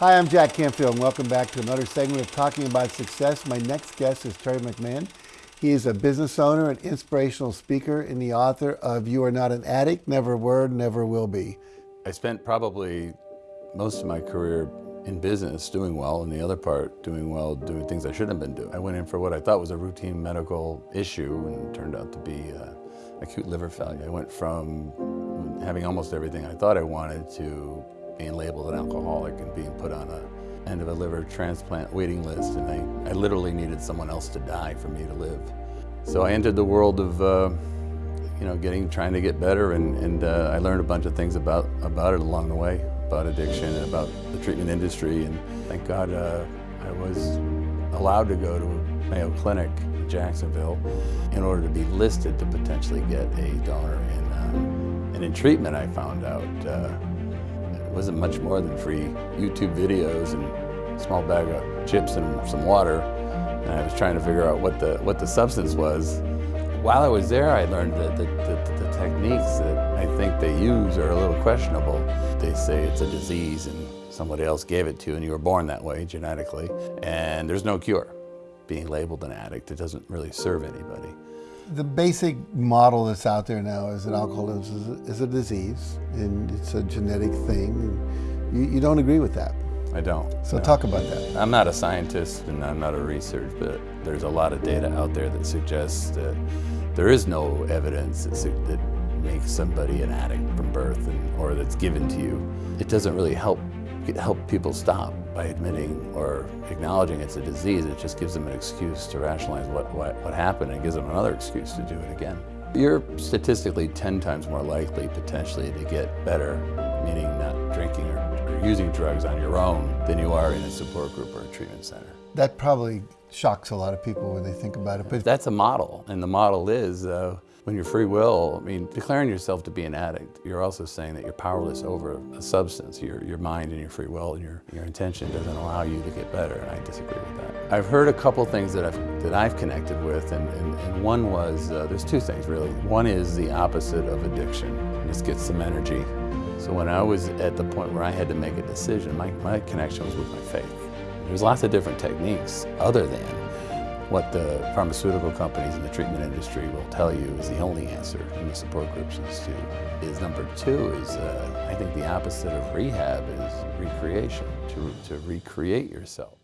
Hi, I'm Jack Canfield, and welcome back to another segment of Talking About Success. My next guest is Terry McMahon. He is a business owner, an inspirational speaker, and the author of You Are Not an Addict, Never Were, Never Will Be. I spent probably most of my career in business doing well, and the other part doing well doing things I shouldn't have been doing. I went in for what I thought was a routine medical issue and it turned out to be uh, acute liver failure. I went from having almost everything I thought I wanted to being labeled an alcoholic and being put on a end of a liver transplant waiting list and I, I literally needed someone else to die for me to live. So I entered the world of uh, you know, getting, trying to get better and, and uh, I learned a bunch of things about, about it along the way, about addiction and about the treatment industry and thank God uh, I was allowed to go to Mayo Clinic in Jacksonville in order to be listed to potentially get a donor in, uh, and in treatment I found out uh, it wasn't much more than free YouTube videos and a small bag of chips and some water. And I was trying to figure out what the, what the substance was. While I was there, I learned that the, the, the techniques that I think they use are a little questionable. They say it's a disease and somebody else gave it to you and you were born that way genetically. And there's no cure. Being labeled an addict, it doesn't really serve anybody. The basic model that's out there now is that alcoholism is a, disease and it's a genetic thing. You, you don't agree with that. I don't. So no. talk about that. I'm not a scientist and I'm not a researcher, but there's a lot of data out there that suggests that there is no evidence that, that makes somebody an addict from birth and, or that's given to you. It doesn't really help help people stop by admitting or acknowledging it's a disease. It just gives them an excuse to rationalize what, what, what happened and gives them another excuse to do it again. You're statistically 10 times more likely potentially to get better, meaning not drinking or, or using drugs on your own, than you are in a support group or a treatment center. That probably shocks a lot of people when they think about it. But That's a model, and the model is uh, when you're free will, I mean, declaring yourself to be an addict, you're also saying that you're powerless over a substance. Your, your mind and your free will and your, your intention doesn't allow you to get better, and I disagree with that. I've heard a couple things that I've, that I've connected with, and, and, and one was, uh, there's two things really. One is the opposite of addiction. Just get some energy. So when I was at the point where I had to make a decision, my, my connection was with my faith. There's lots of different techniques other than what the pharmaceutical companies in the treatment industry will tell you is the only answer in the support groups is to, is number two is, uh, I think the opposite of rehab is recreation, to, to recreate yourself.